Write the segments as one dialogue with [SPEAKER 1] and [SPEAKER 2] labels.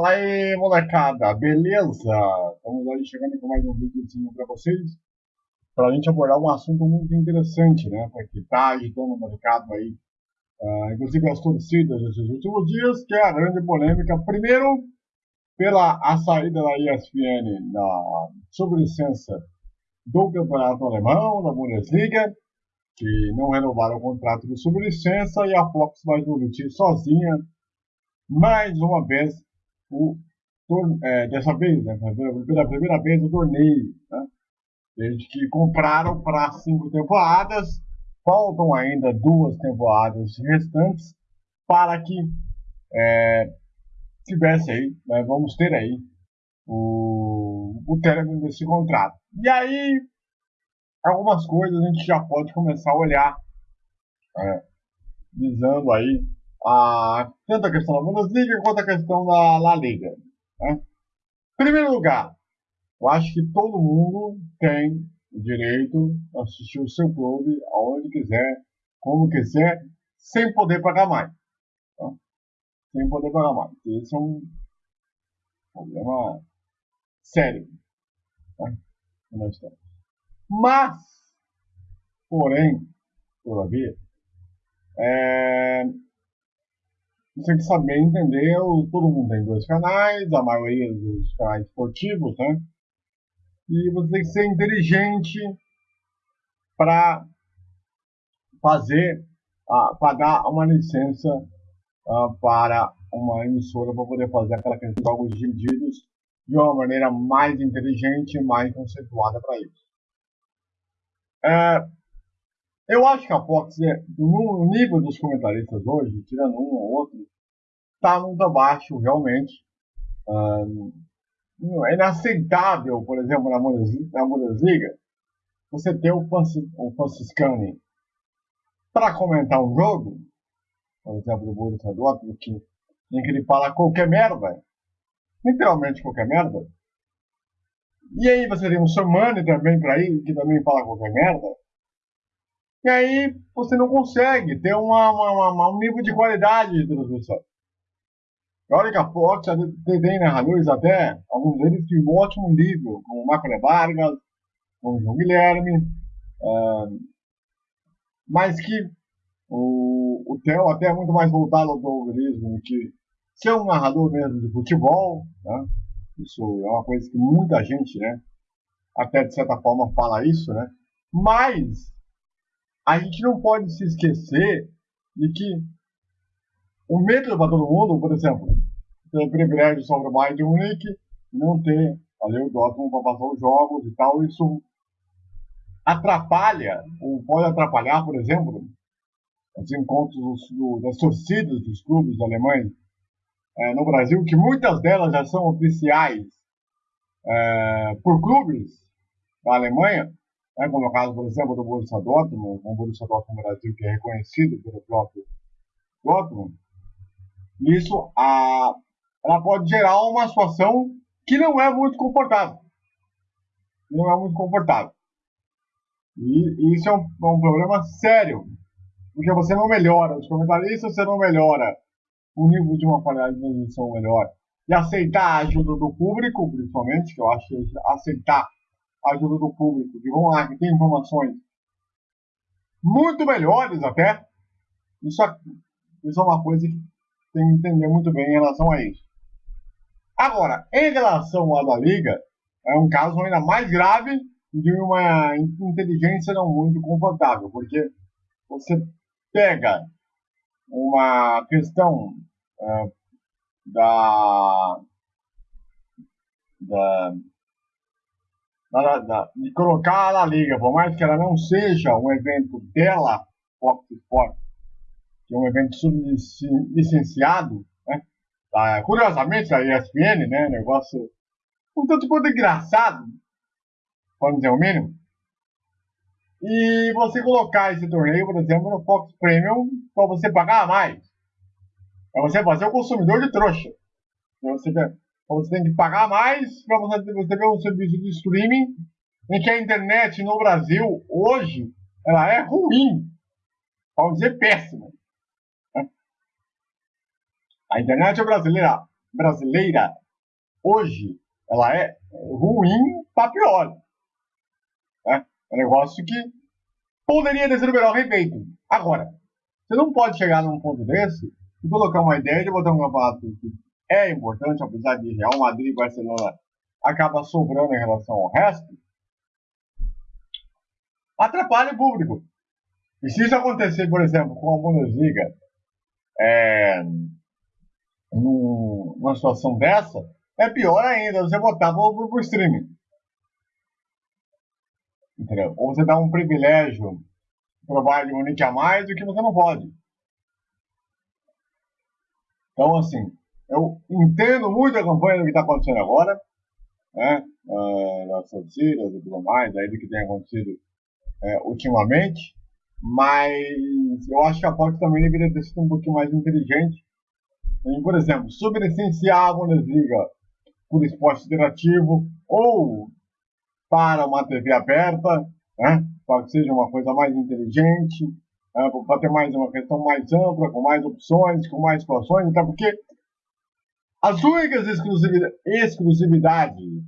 [SPEAKER 1] Fala aí, molecada, beleza? Estamos aí chegando com mais um vídeozinho para vocês, para a gente abordar um assunto muito interessante, né? Porque está agitando o mercado aí, uh, inclusive as torcidas nesses últimos dias, que é a grande polêmica. Primeiro, pela a saída da ESPN na sobrelicença do campeonato alemão, da Bundesliga, que não renovaram o contrato de sobrelicença e a Fox vai transmitir sozinha mais uma vez o é, dessa vez, né, pela primeira vez o torneio, né, desde que compraram para cinco temporadas, faltam ainda duas temporadas restantes para que é, tivesse aí, né, vamos ter aí o, o término desse contrato. E aí, algumas coisas a gente já pode começar a olhar, é, visando aí a, tanto a questão da Bundesliga quanto a questão da La Liga. Né? Em primeiro lugar, eu acho que todo mundo tem o direito de assistir o seu clube aonde quiser, como quiser, sem poder pagar mais. Tá? Sem poder pagar mais. Esse é um problema sério tá? Mas, porém, todavia, é, você tem que saber entender, todo mundo tem dois canais, a maioria dos canais esportivos, né? E você tem que ser inteligente para fazer, uh, pagar uma licença uh, para uma emissora para poder fazer aquela questão de jogos divididos de uma maneira mais inteligente e mais conceituada para isso. É, eu acho que a Fox, é, no nível dos comentaristas hoje, tirando um ou outro, está muito abaixo, realmente. é inaceitável, por exemplo, na Bundesliga, você ter o, o Franciscani para comentar um jogo, por exemplo, do Borussia Dortmund, que, em que ele fala qualquer merda, literalmente qualquer merda, e aí você tem um Samani também para ir, que também fala qualquer merda, e aí você não consegue ter uma, uma, uma, um nível de qualidade de transmissão. Olha que a Fox tem narradores até, alguns deles de um ótimo nível, como o Marco Vargas, como o João Guilherme, uh, mas que o, o Theo até é muito mais voltado ao do que ser um narrador mesmo de futebol, né? Isso é uma coisa que muita gente, né, até de certa forma fala isso, né? Mas a gente não pode se esquecer de que o medo para todo mundo, por exemplo, ter privilégio sobre o Bayern de Munique, não ter ali o Dortmund para passar os jogos e tal, isso atrapalha, ou pode atrapalhar, por exemplo, os encontros do, das torcidas dos clubes alemães é, no Brasil, que muitas delas já são oficiais é, por clubes da Alemanha, né, como é o caso, por exemplo, do Borussia Dortmund, o Borussia Dortmund Brasil, que é reconhecido pelo próprio Dortmund, isso a, ela pode gerar uma situação que não é muito confortável. Não é muito confortável. E isso é um, é um problema sério, porque você não melhora os comentaristas, você não melhora o nível de uma qualidade de transmissão melhor. E aceitar a ajuda do público, principalmente, que eu acho que aceitar ajuda do público, que vão lá, que tem informações muito melhores até, isso, isso é uma coisa que tem que entender muito bem em relação a isso. Agora, em relação à da Liga, é um caso ainda mais grave de uma inteligência não muito confortável, porque você pega uma questão uh, da, da da, da, de colocar a Liga, por mais que ela não seja um evento dela, Fox Sport, que é um evento sublicenciado, né? Ah, curiosamente, a ESPN, né? Negócio um tanto quanto engraçado, vamos dizer o mínimo. E você colocar esse torneio, por exemplo, no Fox Premium, para você pagar mais. Para você fazer o consumidor de trouxa. Pra você então você tem que pagar mais para você, você ter um serviço de streaming em que a internet no Brasil, hoje, ela é ruim. Vamos dizer péssima. A internet brasileira brasileira hoje ela é ruim para pior. É um negócio que poderia ter sido melhor refeito. Agora, você não pode chegar num ponto desse e colocar uma ideia de botar um campeonato é importante, apesar de Real Madrid e Barcelona acaba sobrando em relação ao resto, atrapalha o público. E se isso acontecer, por exemplo, com a Bundesliga, é, numa situação dessa, é pior ainda você botar pro, pro streaming. Entendeu? Ou você dá um privilégio pro Bayern Munique a mais do que você não pode. Então, assim, eu entendo muito a campanha do que está acontecendo agora, né? Uh, das torcidas e tudo mais, aí do que tem acontecido é, ultimamente, mas eu acho que a Fox também deveria ter sido um pouquinho mais inteligente por exemplo, sublicenciar a Bundesliga por esporte interativo ou para uma TV aberta, né, para que seja uma coisa mais inteligente, né, para ter mais uma questão mais ampla, com mais opções, com mais situações, até porque as únicas exclusividades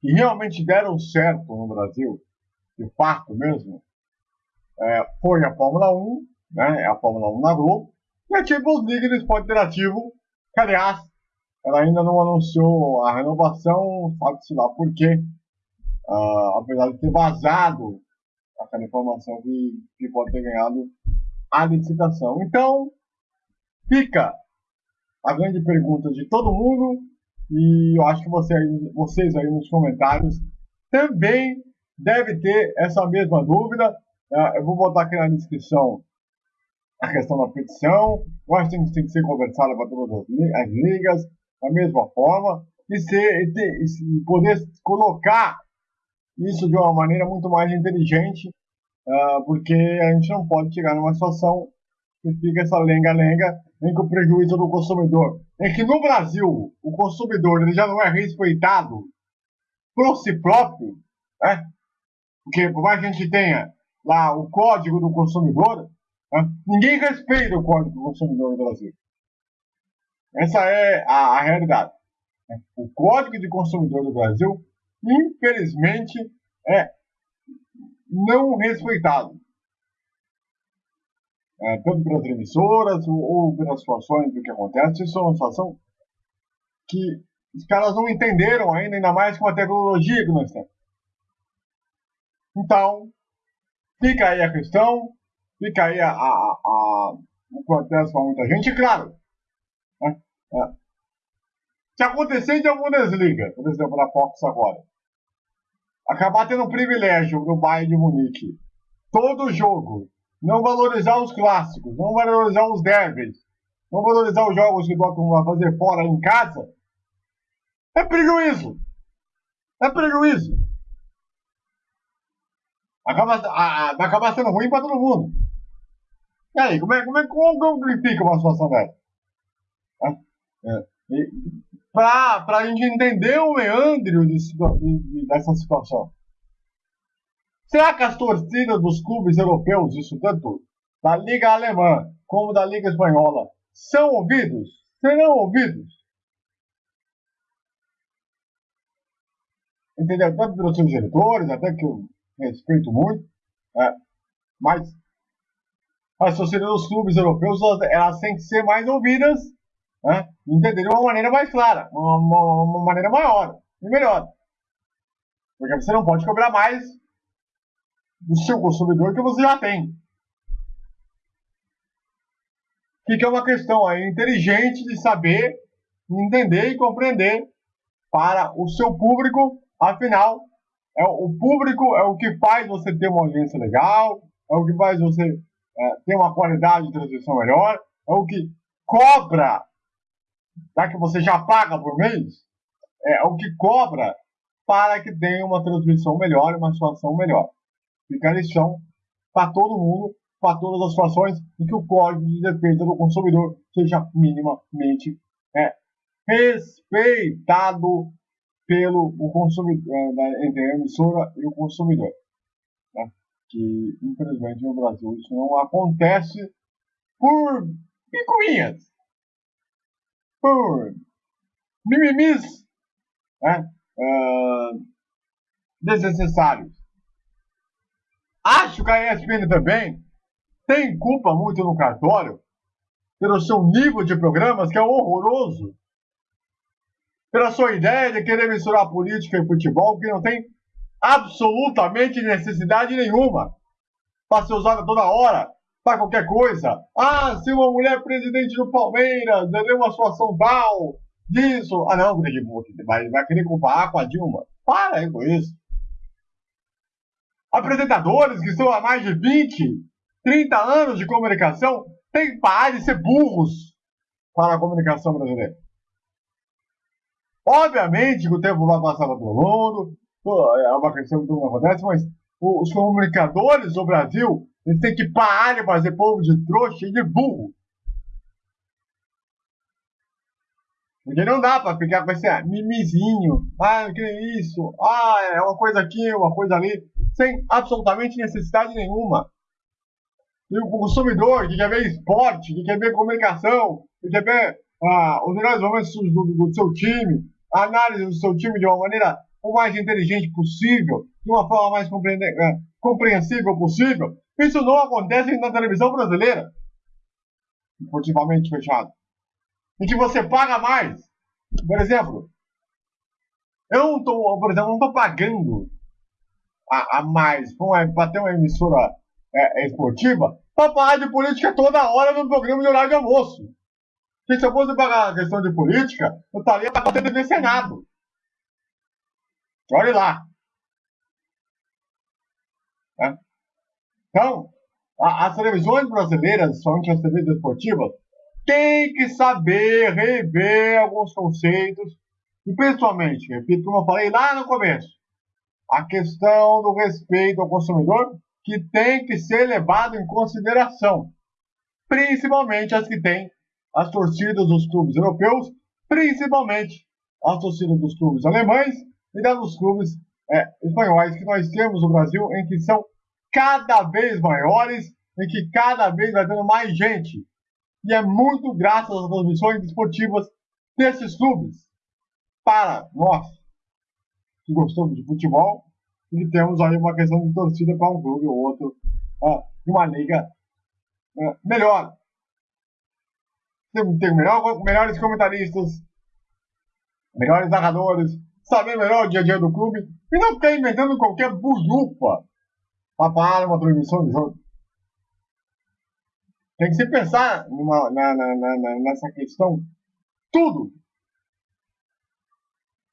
[SPEAKER 1] que realmente deram certo no Brasil, de fato mesmo, é, foi a Fórmula 1, né, a Fórmula 1 na Globo, e a Champions League no esporte interativo, que aliás, ela ainda não anunciou a renovação, sabe-se lá por quê, uh, apesar de ter vazado aquela informação que, que pode ter ganhado a licitação. Então, fica a grande pergunta de todo mundo, e eu acho que você, vocês aí nos comentários também devem ter essa mesma dúvida. Uh, eu vou botar aqui na descrição a questão da petição. Eu acho que tem que ser conversada para todas as ligas, da mesma forma, e, ser, e, ter, e poder colocar isso de uma maneira muito mais inteligente, uh, porque a gente não pode chegar numa situação que fica essa lenga-lenga em que o prejuízo do consumidor. É que no Brasil, o consumidor ele já não é respeitado por si próprio, né? porque por mais que a gente tenha lá o código do consumidor, né? ninguém respeita o código do consumidor no Brasil. Essa é a, a realidade. Né? O código de consumidor do Brasil, infelizmente, é não respeitado. É, tanto pelas emissoras ou, ou, pelas situações do que acontece. Isso é uma situação que os caras não entenderam ainda, ainda mais com a tecnologia que nós temos. Então, Fica aí a questão, fica aí a, a, a, o protesto muita gente, e claro, né, é, se acontecer de alguma Bundesliga, por exemplo, na Fox agora, acabar tendo privilégio no Bayern de Munique, todo jogo, não valorizar os clássicos, não valorizar os derbys, não valorizar os jogos que Dortmund vai fazer fora em casa, é prejuízo. É prejuízo acaba, a, vai acabar sendo ruim para todo mundo. E aí, como é, como é como, como fica uma situação dessa? É, para a gente entender o meandro de, de, dessa situação. Será que as torcidas dos clubes europeus, isso tanto da Liga Alemã como da Liga Espanhola, são ouvidos? Serão ouvidos? Entendeu? Tanto pelos seus diretores, até que o respeito muito, é, mas as torcidas dos clubes europeus elas têm que ser mais ouvidas, né, entender de uma maneira mais clara, uma, uma, uma maneira maior e melhor. Porque você não pode cobrar mais do seu consumidor que você já tem. Fica uma questão aí inteligente de saber, entender e compreender para o seu público, afinal, é, o público é o que faz você ter uma audiência legal, é o que faz você é, ter uma qualidade de transmissão melhor, é o que cobra, já que você já paga por mês, é o que cobra para que tenha uma transmissão melhor, uma situação melhor. Fica a lição para todo mundo, para todas as situações em que o código de defesa do consumidor seja minimamente é, respeitado pelo o consumidor, é, entre a emissora e o consumidor. Né? Que, infelizmente, no Brasil isso não acontece por picuinhas, por mimimis né, uh, desnecessários. Acho que a ESPN também tem culpa muito no cartório pelo seu nível de programas que é horroroso. Pela sua ideia de querer misturar política e futebol que não tem absolutamente necessidade nenhuma para ser usada toda hora para qualquer coisa. Ah, se uma mulher presidente do Palmeiras deu uma situação tal, disso. Ah, não, vai, vai querer comparar com a Dilma. Para aí com isso. Apresentadores que estão há mais de 20, 30 anos de comunicação têm que parar de ser burros para a comunicação brasileira. Obviamente que o tempo passar para todo mundo, é uma questão que não acontece, mas os comunicadores do Brasil eles têm que parar de fazer povo de trouxa e de burro. Porque não dá para ficar com esse mimizinho, ah, que é isso, ah, é uma coisa aqui, uma coisa ali, sem absolutamente necessidade nenhuma. E o consumidor que quer ver esporte, que quer ver comunicação, que quer ver ah, os melhores momentos do, do, seu time, a análise do seu time de uma maneira o mais inteligente possível, de uma forma mais eh, compreensível possível, isso não acontece na televisão brasileira, esportivamente fechado em que você paga mais. Por exemplo, eu não estou, por exemplo, não estou pagando a, a mais para ter uma emissora é, esportiva para falar de política toda hora no programa de horário de almoço. Porque se eu fosse pagar a questão de política, eu estaria para TV Senado. Olhe lá. É. Então, a, as televisões brasileiras, somente as TVs esportivas, tem que saber rever alguns conceitos. E principalmente, repito como eu falei lá no começo, a questão do respeito ao consumidor que tem que ser levado em consideração, principalmente as que têm as torcidas dos clubes europeus, principalmente as torcidas dos clubes alemães e das dos clubes é, espanhóis que nós temos no Brasil, em que são cada vez maiores, em que cada vez vai tendo mais gente e é muito graças às transmissões esportivas desses clubes para nós que gostamos de futebol e temos aí uma questão de torcida para um clube ou outro uh, uma liga uh, melhor. Tem, tem melhor, melhores comentaristas, melhores narradores, saber melhor o dia a dia do clube e não ficar inventando qualquer bujupa para parar uma transmissão de jogo. Tem que se pensar numa, na, na, na, nessa questão tudo.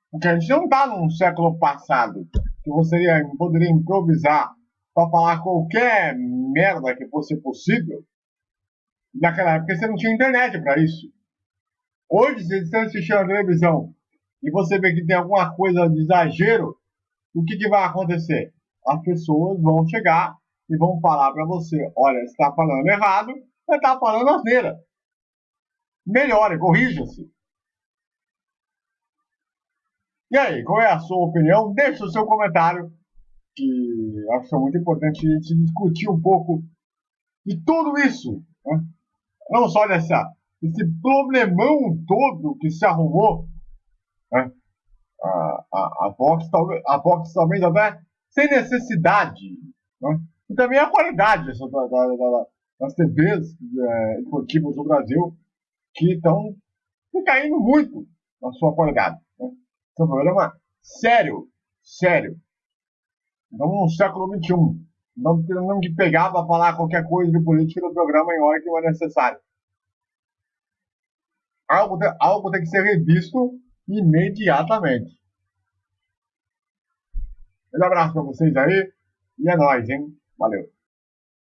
[SPEAKER 1] Porque a gente não está num século passado que você poderia improvisar para falar qualquer merda que fosse possível. Naquela época você não tinha internet para isso. Hoje, se você assistir a televisão e você vê que tem alguma coisa de exagero, o que, que vai acontecer? As pessoas vão chegar e vão falar para você: olha, você está falando errado, você está falando asneira. Melhore, corrija-se. E aí, qual é a sua opinião? Deixe o seu comentário, que acho que é muito importante a gente discutir um pouco de tudo isso. Né? Não só dessa, esse problemão todo que se arrumou. Né? A, a, a, talvez, a Vox talvez até sem necessidade. Né? E também a qualidade dessa, da, da, da, das TVs é, esportivas do Brasil que estão caindo muito na sua qualidade. Né? Esse é um problema sério, sério. Estamos no século XXI. Não temos que pegar para falar qualquer coisa de política no programa em hora que não é necessário. Algo, algo tem que ser revisto imediatamente. Um abraço para vocês aí e é nóis, hein? Valeu.